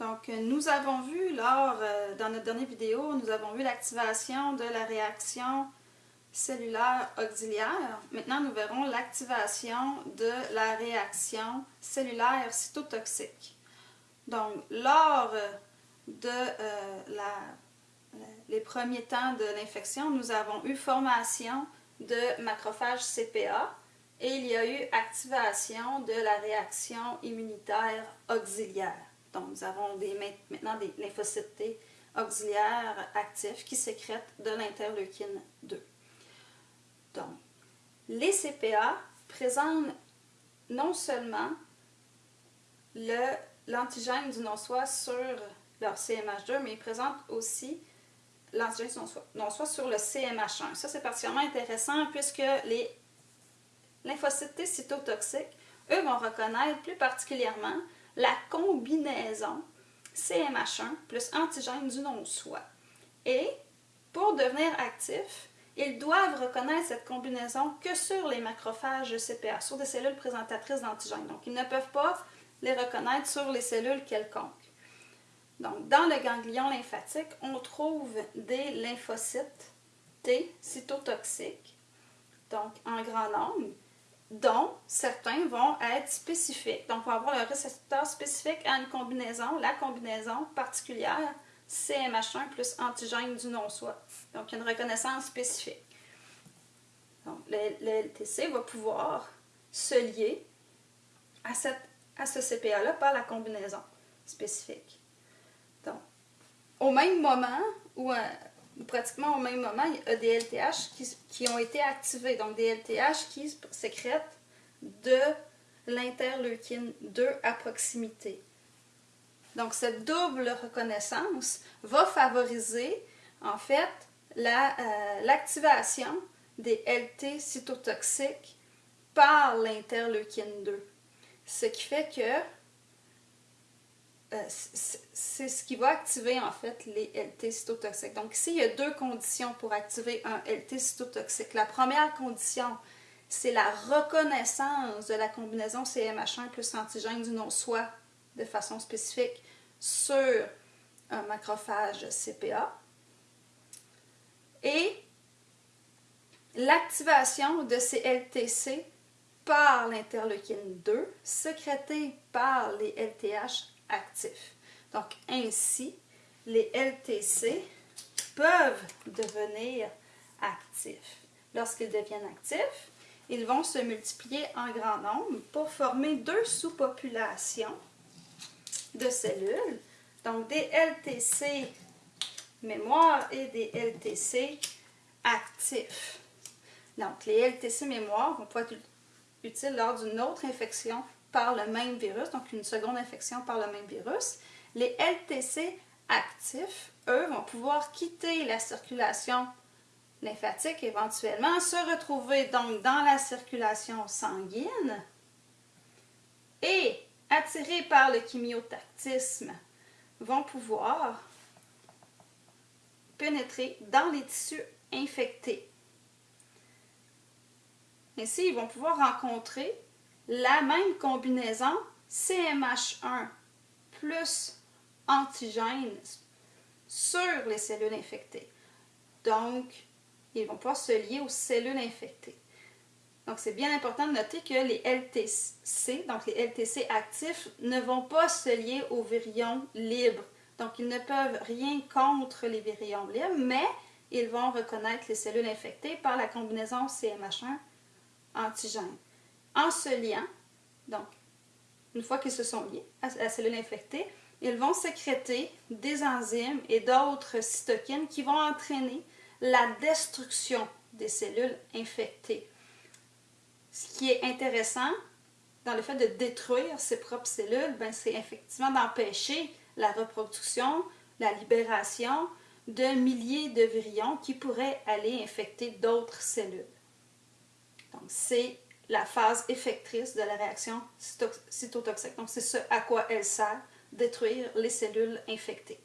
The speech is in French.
Donc, nous avons vu lors, euh, dans notre dernière vidéo, nous avons vu l'activation de la réaction cellulaire auxiliaire. Maintenant, nous verrons l'activation de la réaction cellulaire cytotoxique. Donc, lors de euh, les premiers temps de l'infection, nous avons eu formation de macrophages CPA et il y a eu activation de la réaction immunitaire auxiliaire. Donc, nous avons des, maintenant des lymphocytes T auxiliaires actifs qui sécrètent de l'interleukine 2. Donc, les CPA présentent non seulement l'antigène du non-soi sur leur CMH2, mais ils présentent aussi l'antigène du non-soi sur le CMH1. Ça, c'est particulièrement intéressant puisque les lymphocytes T cytotoxiques, eux, vont reconnaître plus particulièrement la combinaison CMH1 plus antigène du non-soi. Et pour devenir actifs, ils doivent reconnaître cette combinaison que sur les macrophages CPA, sur des cellules présentatrices d'antigènes. Donc, ils ne peuvent pas les reconnaître sur les cellules quelconques. Donc, dans le ganglion lymphatique, on trouve des lymphocytes T cytotoxiques, donc en grand nombre, dont certains vont être spécifiques. Donc, on va avoir le récepteur spécifique à une combinaison, la combinaison particulière CMH1 plus antigène du non-soi. Donc, une reconnaissance spécifique. Donc, le, LTC va pouvoir se lier à, à ce CPA-là par la combinaison spécifique. Donc, au même moment, ou euh, pratiquement au même moment, il y a des LTH qui, ont été activés. Donc, des LTH qui sécrètent de l'interleukine 2 à proximité. Donc, cette double reconnaissance va favoriser, en fait, euh, l'activation des LT cytotoxiques par l'interleukine 2. Ce qui fait que c'est ce qui va activer en fait les LT cytotoxiques. Donc ici, il y a deux conditions pour activer un LT cytotoxique. La première condition, c'est la reconnaissance de la combinaison CMH1 plus antigène du non-soi de façon spécifique sur un macrophage CPA. Et l'activation de ces LTC par l'interleukine 2, sécrétée par les LTH actifs. Donc ainsi, les LTC peuvent devenir actifs. Lorsqu'ils deviennent actifs, ils vont se multiplier en grand nombre pour former deux sous-populations de cellules, donc des LTC mémoire et des LTC actifs. Donc, les LTC mémoire vont pouvoir être utiles lors d'une autre infection par le même virus, donc une seconde infection par le même virus. Les LTC actifs, eux, vont pouvoir quitter la circulation lymphatique éventuellement, se retrouver donc dans la circulation sanguine et attirés par le chimiotactisme, vont pouvoir pénétrer dans les tissus infectés. Ainsi, ils vont pouvoir rencontrer la même combinaison CMH1 plus antigène sur les cellules infectées. Donc, ils vont pouvoir se lier aux cellules infectées. Donc, c'est bien important de noter que les LTC, donc les LTC actifs, ne vont pas se lier aux virions libres. Donc, ils ne peuvent rien contre les virions libres, mais ils vont reconnaître les cellules infectées par la combinaison CMH1 En se liant, donc, une fois qu'ils se sont liés à la cellule infectée, ils vont sécréter des enzymes et d'autres cytokines qui vont entraîner la destruction des cellules infectées. Ce qui est intéressant dans le fait de détruire ses propres cellules, ben, c'est effectivement d'empêcher la reproduction, la libération de milliers de virions qui pourraient aller infecter d'autres cellules. C'est la phase effectrice de la réaction cytotoxique. Donc, c'est ce à quoi elle sert, détruire les cellules infectées.